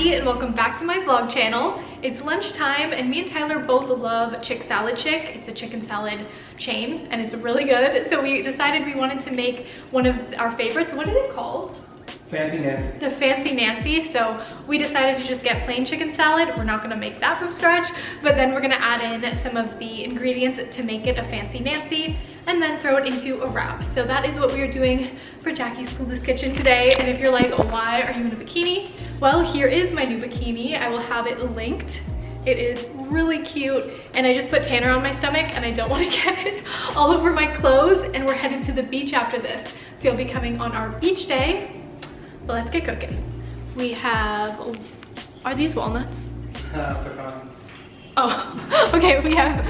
Jackie and welcome back to my vlog channel. It's lunchtime and me and Tyler both love Chicken Salad Chick. It's a chicken salad chain and it's really good. So we decided we wanted to make one of our favorites. What is it called? Fancy Nancy. The Fancy Nancy. So we decided to just get plain chicken salad. We're not gonna make that from scratch, but then we're gonna add in some of the ingredients to make it a Fancy Nancy and then throw it into a wrap. So that is what we are doing for Jackie's Clueless Kitchen today. And if you're like, oh, why are you in a bikini? Well, here is my new bikini. I will have it linked. It is really cute. And I just put Tanner on my stomach and I don't want to get it all over my clothes. And we're headed to the beach after this. So you'll be coming on our beach day but let's get cooking. We have, are these walnuts? Uh, pecans. Oh, okay, we have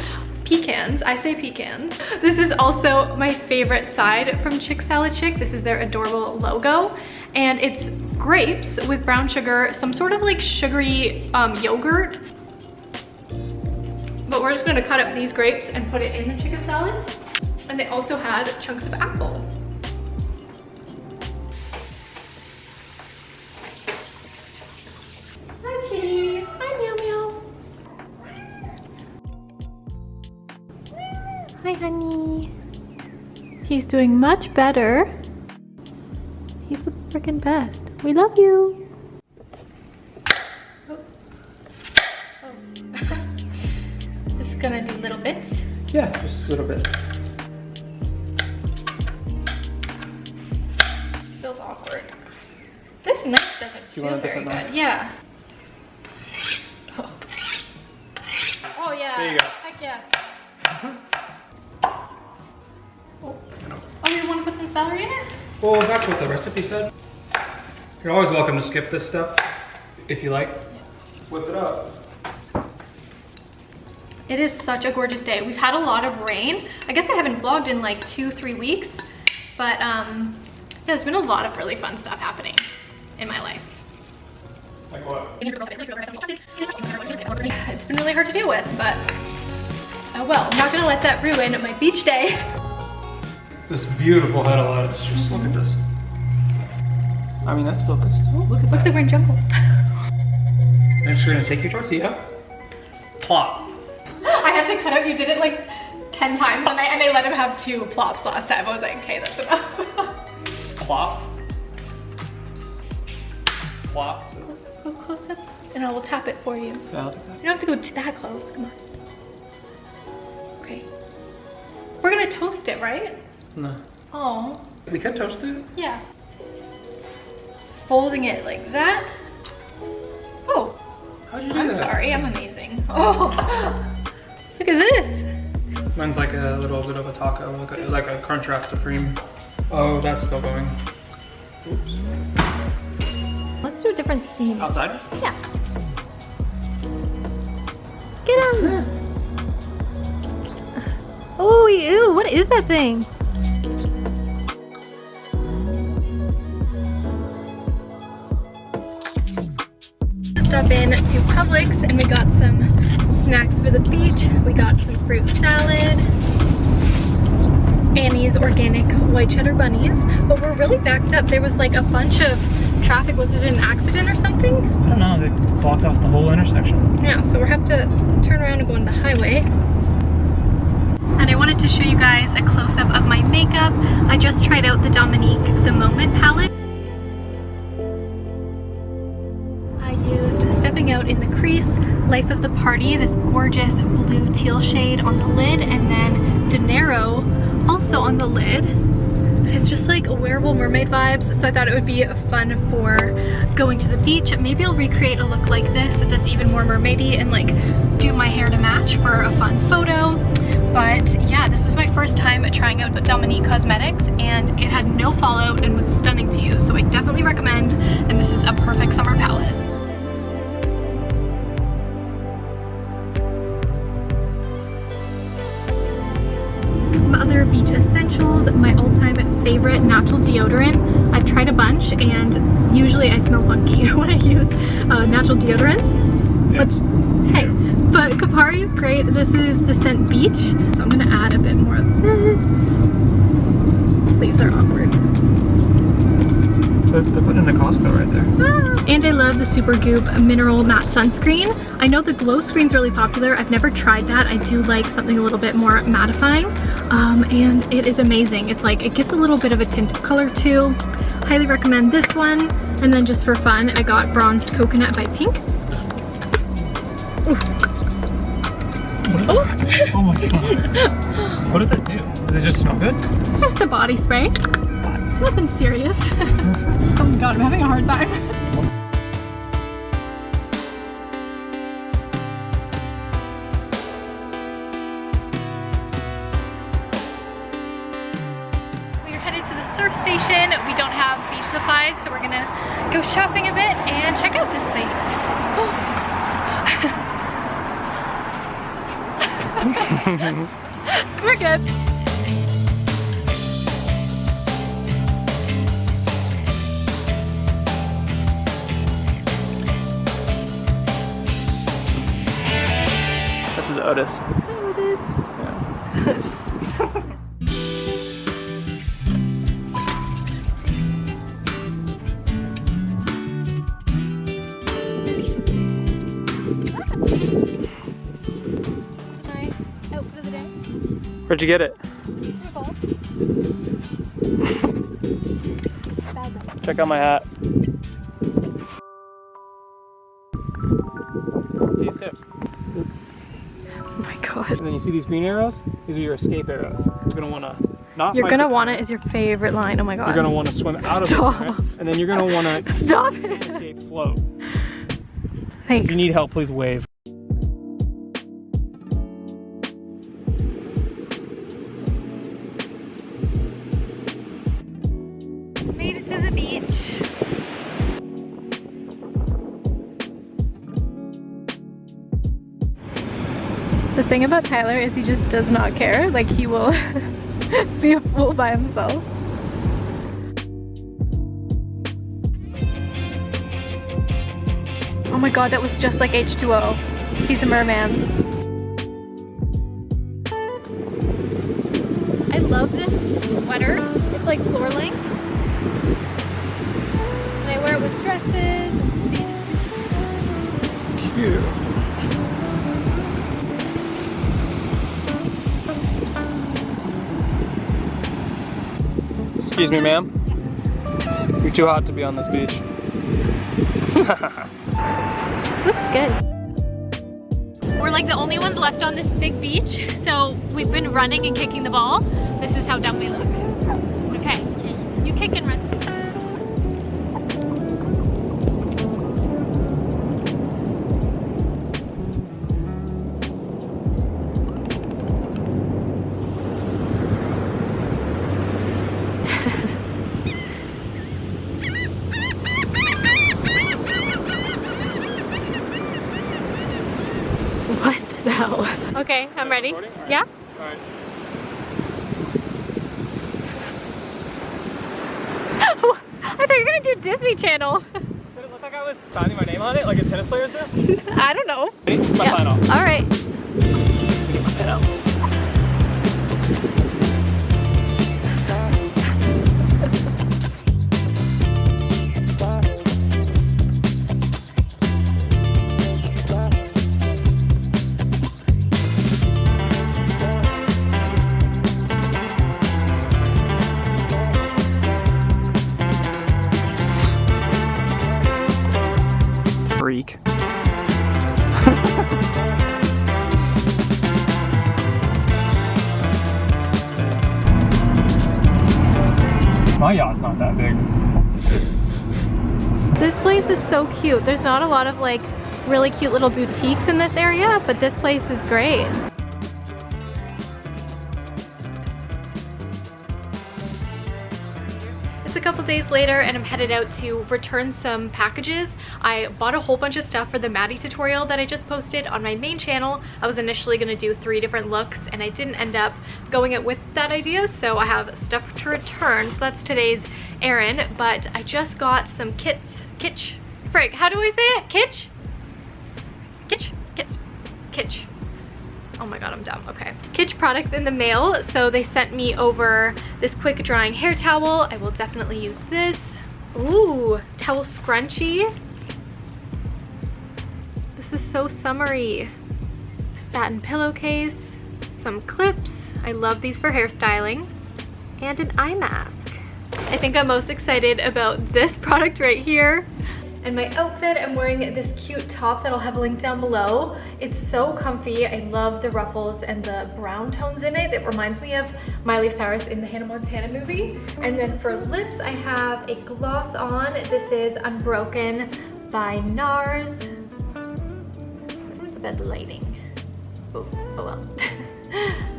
pecans. I say pecans. This is also my favorite side from Chicken Salad Chick. This is their adorable logo. And it's grapes with brown sugar, some sort of like sugary um, yogurt. But we're just gonna cut up these grapes and put it in the chicken salad. And they also had chunks of apple. Doing much better. He's the freaking best. We love you. Oh. Oh. just gonna do little bits? Yeah, just little bits. Feels awkward. This knife doesn't feel very good. Knife? Yeah. Oh. oh yeah. There you go. Heck yeah. Uh-huh. Well, that's what the recipe said. You're always welcome to skip this step if you like. Whip it up. It is such a gorgeous day. We've had a lot of rain. I guess I haven't vlogged in like two, three weeks, but um, yeah, there's been a lot of really fun stuff happening in my life. Like what? It's been really hard to deal with, but oh well. I'm not gonna let that ruin my beach day. This beautiful head of lettuce. Just look at this. I mean, that's focused. Oh, look at Looks like we're in jungle. Next, you're gonna take your tortilla, plop. I had to cut out, you did it like 10 times and I, and I let him have two plops last time. I was like, okay, that's enough. plop. Plop. Go, go close up and I will tap it for you. Yeah, you don't have to go that close, come on. Okay. We're gonna toast it, right? No. Oh. We could toast it. Yeah. Holding it like that. Oh. How'd you do I'm that? sorry, I'm amazing. Oh. Look at this. Mine's like a little bit of a taco, like a, like a Crunchwrap Supreme. Oh, that's still going. Oops. Let's do a different scene. Outside? Yeah. Get him! Oh, ew, what is that thing? Stop in to Publix and we got some snacks for the beach. We got some fruit salad, Annie's organic white cheddar bunnies, but we're really backed up. There was like a bunch of traffic. Was it an accident or something? I don't know. They blocked off the whole intersection. Yeah, so we'll have to turn around and go on the highway. And I wanted to show you guys a close-up of my makeup. I just tried out the Dominique The Moment palette. Out in the crease, Life of the Party, this gorgeous blue teal shade on the lid, and then Dinero also on the lid. It's just like a wearable mermaid vibes, so I thought it would be fun for going to the beach. Maybe I'll recreate a look like this that's even more mermaidy and like do my hair to match for a fun photo. But yeah, this was my first time trying out Dominique Cosmetics and it had no fallout and was stunning to use. So I definitely recommend, and this is a perfect summer palette. Other beach essentials, my all-time favorite natural deodorant. I've tried a bunch and usually I smell funky when I use uh, natural deodorants. But hey, but Kopari is great. This is the scent Beach. So I'm gonna add a bit more of this. Sleeves are awkward. They're, they're putting in a Costco right there. And I love the Super Goop Mineral Matte Sunscreen. I know the glow screen's really popular. I've never tried that. I do like something a little bit more mattifying. Um, and it is amazing. It's like, it gives a little bit of a tint of color too. Highly recommend this one. And then just for fun, I got Bronzed Coconut by Pink. Oh. oh my god. what does that do? Does it just smell good? It's just a body spray. Nothing serious. oh my god, I'm having a hard time. We're headed to the surf station. We don't have beach supplies, so we're gonna go shopping a bit and check out this place. we're good. This is Otis. It is. Yeah. My outfit of the day. Where'd you get it? Ball. Bad though. Check out my hat. And then you see these green arrows? These are your escape arrows. You're gonna wanna not You're gonna wanna is your favorite line. Oh my god. You're gonna wanna swim out Stop. of the current, and then you're gonna wanna Stop it. escape float. Thanks. If you need help, please wave. Thing about Tyler is he just does not care. Like he will be a fool by himself. Oh my god, that was just like H2O. He's a merman. I love this sweater. It's like floor length. And I wear it with dresses. Cute. Excuse me, ma'am. You're too hot to be on this beach. Looks good. We're like the only ones left on this big beach, so we've been running and kicking the ball. This is how dumb we look. Okay, you kick and run. Ready. Alright. Yeah? Alright. I thought you were gonna do Disney Channel. Did it look like I was signing my name on it like a tennis players do? I don't know. This is my Yeah. final. All right. My yacht's not that big. This place is so cute. There's not a lot of like really cute little boutiques in this area, but this place is great. A couple days later and I'm headed out to return some packages. I bought a whole bunch of stuff for the Maddie tutorial that I just posted on my main channel. I was initially going to do three different looks and I didn't end up going it with that idea so I have stuff to return. So that's today's errand but I just got some kits, kitsch, frig, how do I say it? Kitsch? Kitsch? Kitsch? Kitsch. Oh my god, I'm dumb. Okay. Kitsch products in the mail. So they sent me over this quick drying hair towel. I will definitely use this. Ooh, towel scrunchie. This is so summery. Satin pillowcase, some clips. I love these for hairstyling. And an eye mask. I think I'm most excited about this product right here. And my outfit, I'm wearing this cute top that I'll have a link down below. It's so comfy. I love the ruffles and the brown tones in it. It reminds me of Miley Cyrus in the Hannah Montana movie. And then for lips, I have a gloss on. This is Unbroken by NARS. This isn't the best lighting. Oh, oh well.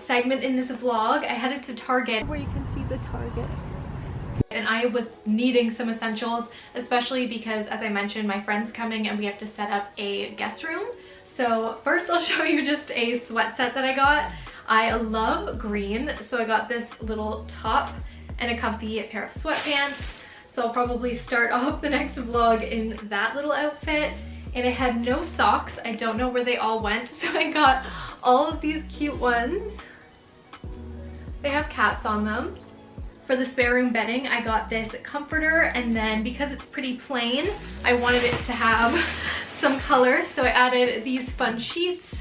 segment in this vlog. I headed to Target where you can see the Target. And I was needing some essentials, especially because as I mentioned, my friend's coming and we have to set up a guest room. So first I'll show you just a sweat set that I got. I love green, so I got this little top and a comfy pair of sweatpants. So I'll probably start off the next vlog in that little outfit. And I had no socks. I don't know where they all went. So I got all of these cute ones. They have cats on them. For the spare room bedding, I got this comforter and then because it's pretty plain, I wanted it to have some color. So I added these fun sheets.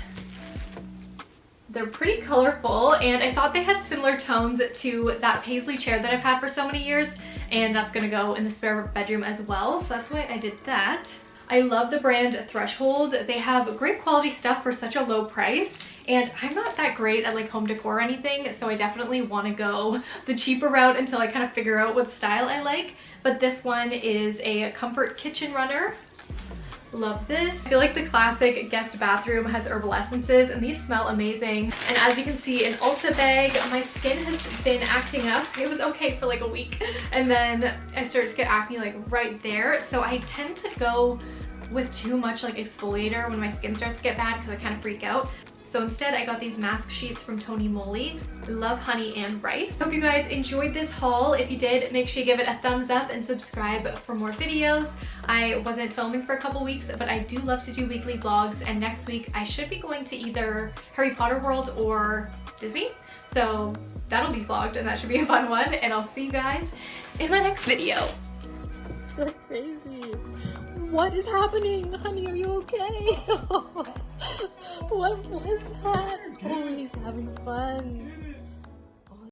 They're pretty colorful and I thought they had similar tones to that paisley chair that I've had for so many years and that's gonna go in the spare bedroom as well. So that's why I did that. I love the brand Threshold. They have great quality stuff for such a low price and I'm not that great at like home decor or anything so I definitely want to go the cheaper route until I kind of figure out what style I like. But this one is a comfort kitchen runner. Love this. I feel like the classic guest bathroom has herbal essences and these smell amazing. And as you can see an ulta bag. My skin has been acting up. It was okay for like a week. And then i started to get acne like right there. So i tend to go with too much like exfoliator when my skin starts to get bad because I kind of freak out. So instead I got these mask sheets from Tony Moly. love honey and rice. Hope you guys enjoyed this haul. If you did, make sure you give it a thumbs up and subscribe for more videos. I wasn't filming for a couple weeks, but I do love to do weekly vlogs and next week I should be going to either Harry Potter World or Disney. So that'll be vlogged and that should be a fun one and I'll see you guys in my next video. What is happening? Honey, are you okay? what was that? Oh, he's having fun.